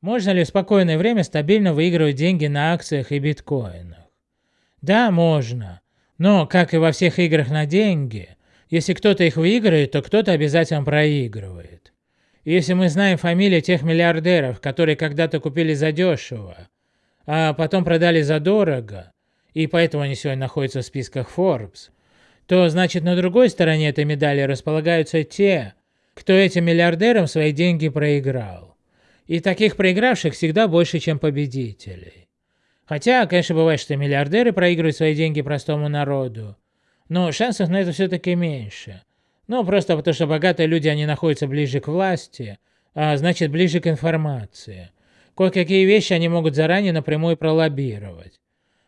Можно ли в спокойное время стабильно выигрывать деньги на акциях и биткоинах? Да, можно. Но, как и во всех играх на деньги, если кто-то их выиграет, то кто-то обязательно проигрывает. И если мы знаем фамилии тех миллиардеров, которые когда-то купили задешево, а потом продали за дорого, и поэтому они сегодня находятся в списках Forbes, то значит на другой стороне этой медали располагаются те, кто этим миллиардерам свои деньги проиграл. И таких проигравших всегда больше, чем победителей. Хотя, конечно, бывает, что миллиардеры проигрывают свои деньги простому народу, но шансов на это все-таки меньше. Ну, просто потому что богатые люди, они находятся ближе к власти, а значит ближе к информации. Кое-какие вещи они могут заранее напрямую пролоббировать.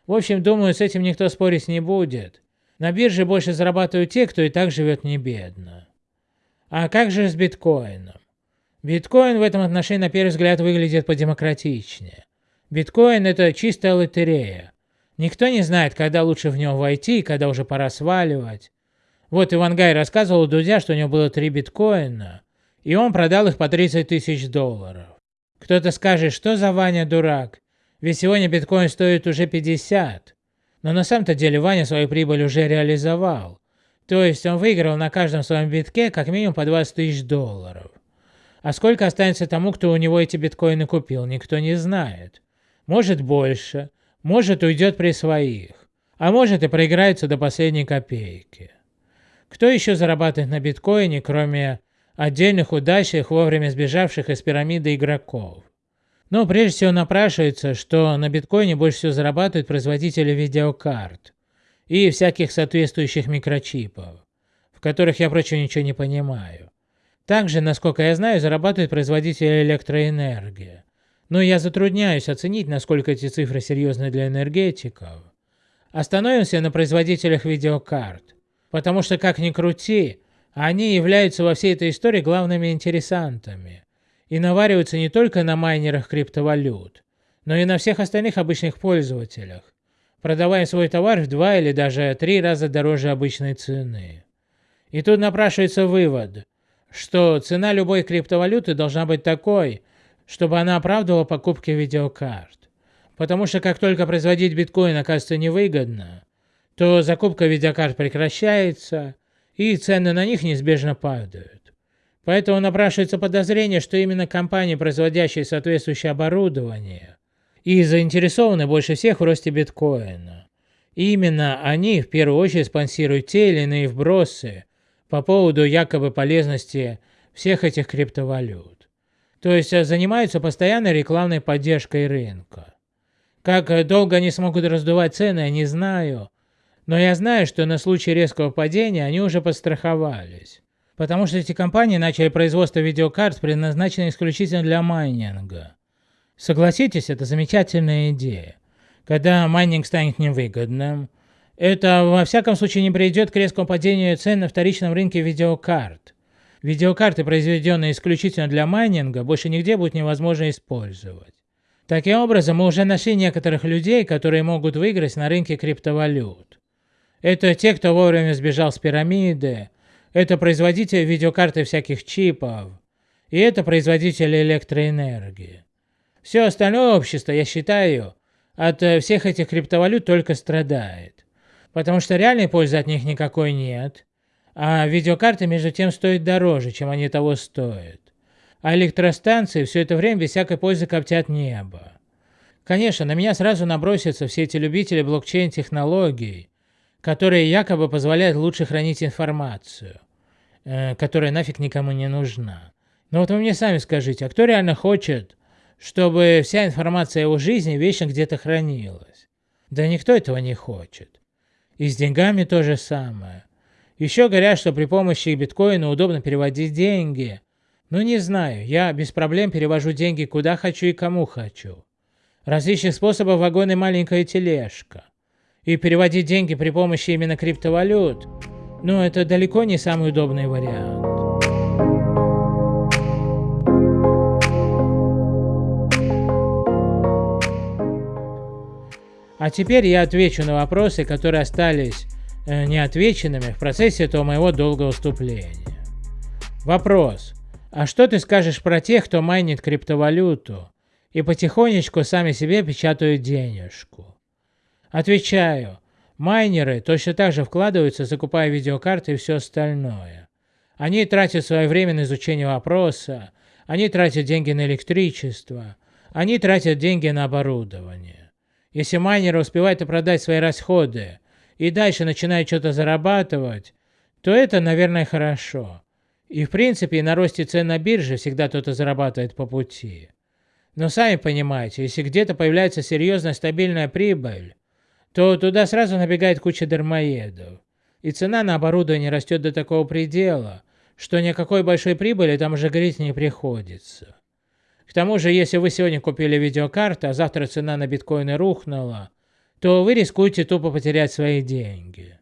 В общем, думаю, с этим никто спорить не будет. На бирже больше зарабатывают те, кто и так живет не бедно. А как же с биткоином? Биткоин в этом отношении на первый взгляд выглядит подемократичнее. Биткоин это чистая лотерея. Никто не знает, когда лучше в него войти когда уже пора сваливать. Вот Иван Гай рассказывал Дудя, что у него было три биткоина, и он продал их по 30 тысяч долларов. Кто-то скажет, что за Ваня дурак, ведь сегодня биткоин стоит уже 50. Но на самом-то деле Ваня свою прибыль уже реализовал. То есть он выиграл на каждом своем битке как минимум по 20 тысяч долларов. А сколько останется тому, кто у него эти биткоины купил, никто не знает. Может больше, может уйдет при своих, а может и проиграется до последней копейки. Кто еще зарабатывает на биткоине, кроме отдельных удачных, вовремя сбежавших из пирамиды игроков? Но прежде всего напрашивается, что на биткоине больше всего зарабатывают производители видеокарт и всяких соответствующих микрочипов, в которых я, впрочем, ничего не понимаю. Также, насколько я знаю, зарабатывают производители электроэнергии. Но я затрудняюсь оценить, насколько эти цифры серьезны для энергетиков. Остановимся на производителях видеокарт, потому что, как ни крути, они являются во всей этой истории главными интересантами и навариваются не только на майнерах криптовалют, но и на всех остальных обычных пользователях, продавая свой товар в два или даже три раза дороже обычной цены. И тут напрашивается вывод, что цена любой криптовалюты должна быть такой, чтобы она оправдывала покупки видеокарт. Потому что как только производить биткоин оказывается невыгодно, то закупка видеокарт прекращается, и цены на них неизбежно падают. Поэтому напрашивается подозрение, что именно компании, производящие соответствующее оборудование, и заинтересованы больше всех в росте биткоина. Именно они в первую очередь спонсируют те или иные вбросы по поводу якобы полезности всех этих криптовалют. То есть э, занимаются постоянной рекламной поддержкой рынка. Как э, долго они смогут раздувать цены, я не знаю, но я знаю, что на случай резкого падения они уже подстраховались. Потому что эти компании начали производство видеокарт, предназначенных исключительно для майнинга. Согласитесь, это замечательная идея. Когда майнинг станет невыгодным, это во всяком случае не приведет к резкому падению цен на вторичном рынке видеокарт. Видеокарты, произведенные исключительно для майнинга, больше нигде будет невозможно использовать. Таким образом, мы уже нашли некоторых людей, которые могут выиграть на рынке криптовалют. Это те, кто вовремя сбежал с пирамиды, это производители видеокарты всяких чипов, и это производители электроэнергии. Все остальное общество, я считаю, от всех этих криптовалют только страдает потому что реальной пользы от них никакой нет. А видеокарты между тем стоят дороже, чем они того стоят. А электростанции все это время без всякой пользы коптят небо. Конечно, на меня сразу набросятся все эти любители блокчейн-технологий, которые якобы позволяют лучше хранить информацию, э, которая нафиг никому не нужна. Но вот вы мне сами скажите, а кто реально хочет, чтобы вся информация о его жизни вечно где-то хранилась? Да никто этого не хочет. И с деньгами то же самое. Еще говорят, что при помощи биткоина удобно переводить деньги. Ну не знаю, я без проблем перевожу деньги куда хочу и кому хочу. Различных способов вагон и маленькая тележка. И переводить деньги при помощи именно криптовалют, ну это далеко не самый удобный вариант. А теперь я отвечу на вопросы, которые остались э, неотвеченными в процессе этого моего долгого выступления. Вопрос. А что ты скажешь про тех, кто майнит криптовалюту и потихонечку сами себе печатают денежку. Отвечаю, майнеры точно так же вкладываются, закупая видеокарты и все остальное. Они тратят свое время на изучение вопроса, они тратят деньги на электричество, они тратят деньги на оборудование. Если майнеры успевают продать свои расходы и дальше начинают что-то зарабатывать, то это, наверное, хорошо. И в принципе на росте цен на бирже всегда кто-то зарабатывает по пути. Но сами понимаете, если где-то появляется серьезная стабильная прибыль, то туда сразу набегает куча дармоедов. И цена на оборудование растет до такого предела, что никакой большой прибыли там уже говорить не приходится. К тому же, если вы сегодня купили видеокарту, а завтра цена на биткоины рухнула, то вы рискуете тупо потерять свои деньги.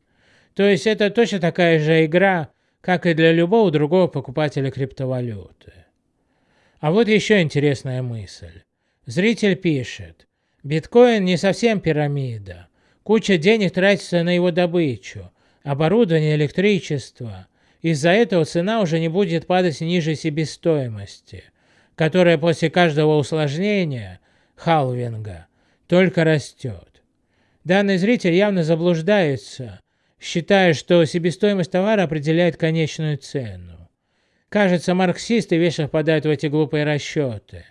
То есть это точно такая же игра, как и для любого другого покупателя криптовалюты. А вот еще интересная мысль. Зритель пишет, биткоин не совсем пирамида. Куча денег тратится на его добычу, оборудование, электричество. Из-за этого цена уже не будет падать ниже себестоимости, которая после каждого усложнения, халвинга, только растет. Данный зритель явно заблуждается, считая, что себестоимость товара определяет конечную цену. Кажется, марксисты вечно впадают в эти глупые расчеты.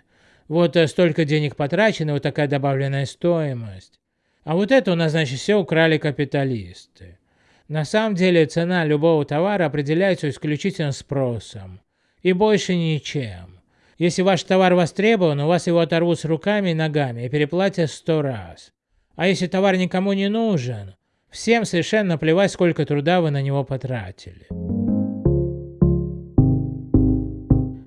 Вот э, столько денег потрачено, вот такая добавленная стоимость. А вот это у нас, значит, все украли капиталисты. На самом деле цена любого товара определяется исключительно спросом. И больше ничем. Если ваш товар востребован, у вас его оторвут с руками и ногами и переплатят сто раз. А если товар никому не нужен, Всем совершенно плевать, сколько труда вы на него потратили.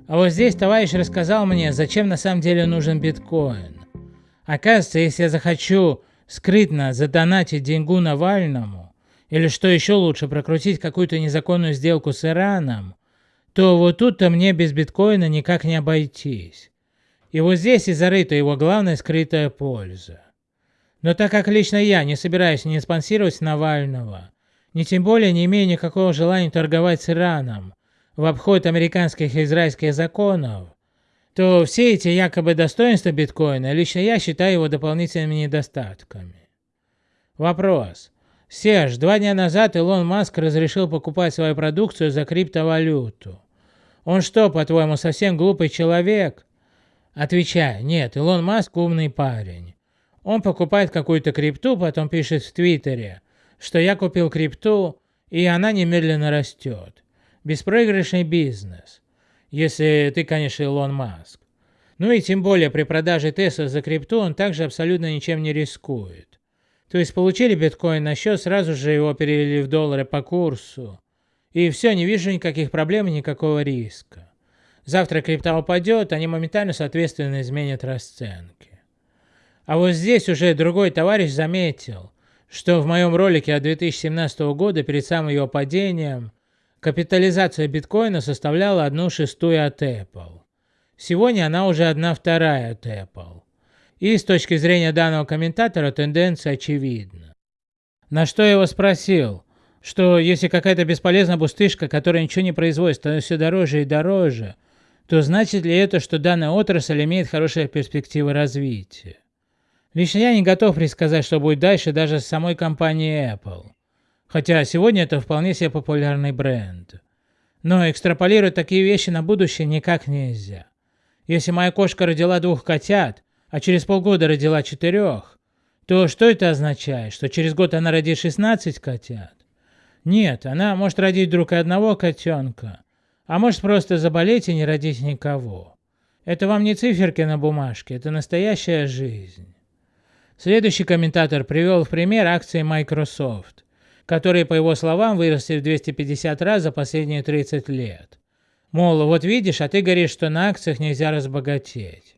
А вот здесь товарищ рассказал мне, зачем на самом деле нужен биткоин. Оказывается, если я захочу скрытно задонатить деньгу Навальному, или что еще лучше, прокрутить какую-то незаконную сделку с Ираном, то вот тут-то мне без биткоина никак не обойтись. И вот здесь и зарыта его главная скрытая польза. Но так как лично я не собираюсь ни спонсировать Навального, ни тем более не имею никакого желания торговать с Ираном в обход американских и израильских законов, то все эти якобы достоинства биткоина лично я считаю его дополнительными недостатками. Вопрос. Серж, два дня назад Илон Маск разрешил покупать свою продукцию за криптовалюту. Он что, по-твоему, совсем глупый человек? Отвечаю, нет, Илон Маск умный парень. Он покупает какую-то крипту, потом пишет в Твиттере, что я купил крипту, и она немедленно растет. Беспроигрышный бизнес. Если ты, конечно, Илон Маск. Ну и тем более при продаже Тесла за крипту он также абсолютно ничем не рискует. То есть получили биткоин на счет, сразу же его перевели в доллары по курсу. И все, не вижу никаких проблем никакого риска. Завтра крипта упадет, они моментально соответственно изменят расценки. А вот здесь уже другой товарищ заметил, что в моем ролике от 2017 года перед самым его падением капитализация биткоина составляла 1 шестую от Apple. Сегодня она уже 1 вторая от Apple. И с точки зрения данного комментатора тенденция очевидна. На что я его спросил, что если какая-то бесполезная бустышка, которая ничего не производит, становится все дороже и дороже, то значит ли это, что данная отрасль имеет хорошие перспективы развития? Лично я не готов предсказать, что будет дальше даже с самой компанией Apple. Хотя сегодня это вполне себе популярный бренд. Но экстраполировать такие вещи на будущее никак нельзя. Если моя кошка родила двух котят, а через полгода родила четырех, то что это означает? Что через год она родит 16 котят? Нет, она может родить вдруг одного котенка, а может просто заболеть и не родить никого. Это вам не циферки на бумажке, это настоящая жизнь. Следующий комментатор привел в пример акции Microsoft, которые, по его словам, выросли в 250 раз за последние 30 лет. Мол, вот видишь, а ты говоришь, что на акциях нельзя разбогатеть.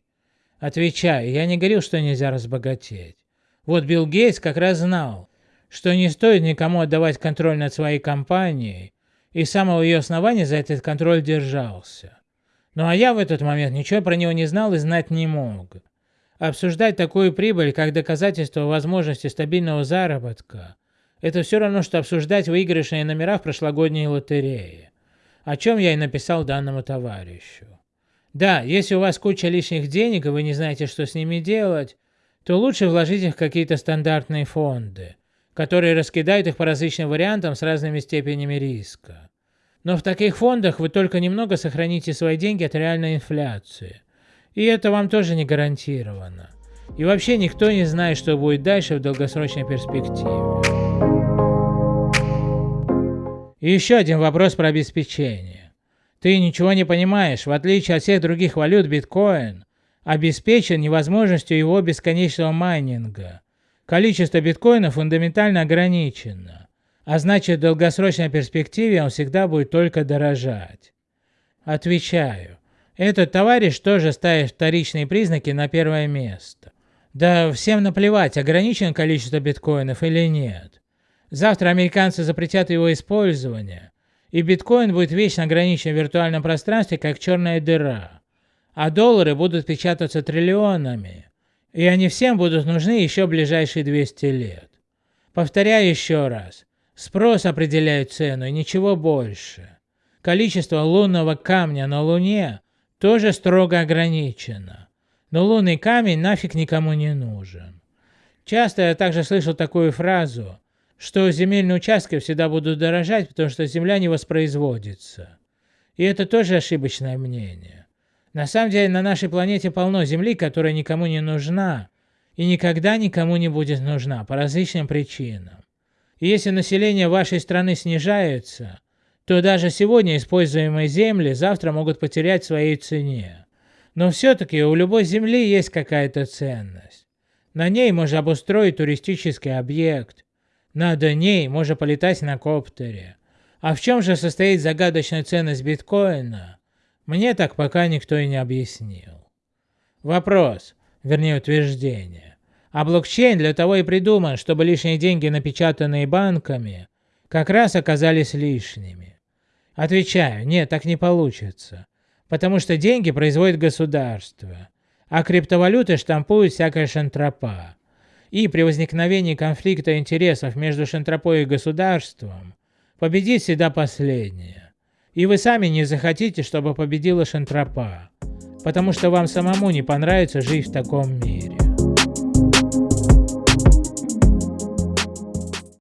Отвечаю, я не говорил, что нельзя разбогатеть. Вот Билл Гейтс как раз знал, что не стоит никому отдавать контроль над своей компанией, и с самого ее основания за этот контроль держался. Ну а я в этот момент ничего про него не знал и знать не мог. Обсуждать такую прибыль как доказательство возможности стабильного заработка – это все равно, что обсуждать выигрышные номера в прошлогодней лотерее, о чем я и написал данному товарищу. Да, если у вас куча лишних денег и вы не знаете, что с ними делать, то лучше вложить их в какие-то стандартные фонды, которые раскидают их по различным вариантам с разными степенями риска. Но в таких фондах вы только немного сохраните свои деньги от реальной инфляции. И это вам тоже не гарантировано. И вообще никто не знает, что будет дальше в долгосрочной перспективе. И еще один вопрос про обеспечение. Ты ничего не понимаешь, в отличие от всех других валют биткоин обеспечен невозможностью его бесконечного майнинга. Количество биткоина фундаментально ограничено, а значит в долгосрочной перспективе он всегда будет только дорожать. Отвечаю, этот товарищ тоже ставит вторичные признаки на первое место. Да всем наплевать, ограничено количество биткоинов или нет. Завтра американцы запретят его использование, и биткоин будет вечно ограничен в виртуальном пространстве, как черная дыра. А доллары будут печататься триллионами, и они всем будут нужны еще ближайшие 200 лет. Повторяю еще раз, спрос определяет цену и ничего больше. Количество лунного камня на Луне тоже строго ограничено, но лунный камень нафиг никому не нужен. Часто я также слышал такую фразу – что земельные участки всегда будут дорожать, потому что земля не воспроизводится. И это тоже ошибочное мнение. На самом деле на нашей планете полно земли, которая никому не нужна и никогда никому не будет нужна по различным причинам. И если население вашей страны снижается, то даже сегодня используемые земли завтра могут потерять своей цене. Но все-таки у любой земли есть какая-то ценность. На ней можно обустроить туристический объект, над ней можно полетать на коптере. А в чем же состоит загадочная ценность биткоина, мне так пока никто и не объяснил. Вопрос, вернее утверждение. А блокчейн для того и придуман, чтобы лишние деньги, напечатанные банками, как раз оказались лишними. Отвечаю, нет, так не получится. Потому что деньги производит государство, а криптовалюты штампуют всякая шантропа и при возникновении конфликта интересов между Шантропой и государством победит всегда последнее. И вы сами не захотите, чтобы победила Шантропа, потому что вам самому не понравится жить в таком мире.